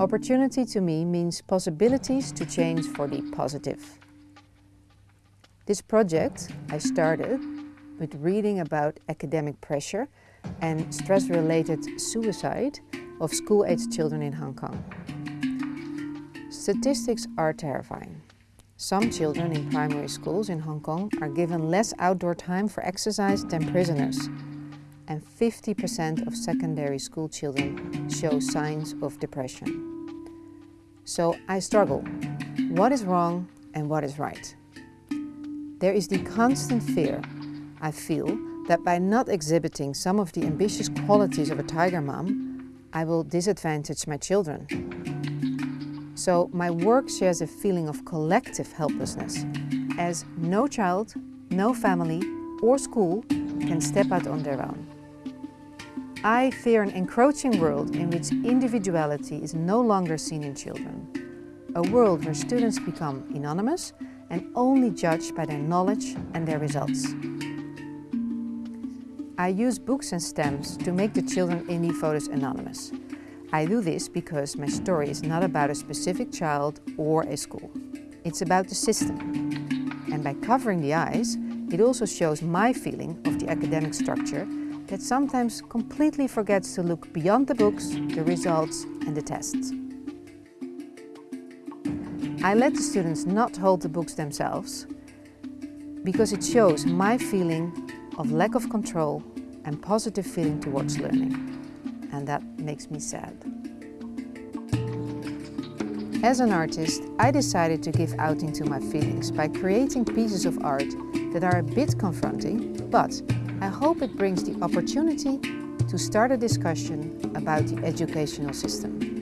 Opportunity to me means possibilities to change for the positive. This project I started with reading about academic pressure and stress-related suicide of school-aged children in Hong Kong. Statistics are terrifying. Some children in primary schools in Hong Kong are given less outdoor time for exercise than prisoners. And 50% of secondary school children show signs of depression. So I struggle. What is wrong and what is right? There is the constant fear I feel that by not exhibiting some of the ambitious qualities of a tiger mom, I will disadvantage my children. So my work shares a feeling of collective helplessness, as no child, no family or school can step out on their own. I fear an encroaching world in which individuality is no longer seen in children. A world where students become anonymous and only judged by their knowledge and their results. I use books and stamps to make the children in the photos anonymous. I do this because my story is not about a specific child or a school. It's about the system. And by covering the eyes, it also shows my feeling of the academic structure that sometimes completely forgets to look beyond the books, the results and the tests. I let the students not hold the books themselves because it shows my feeling of lack of control and positive feeling towards learning. And that makes me sad. As an artist, I decided to give outing to my feelings by creating pieces of art that are a bit confronting, but I hope it brings the opportunity to start a discussion about the educational system.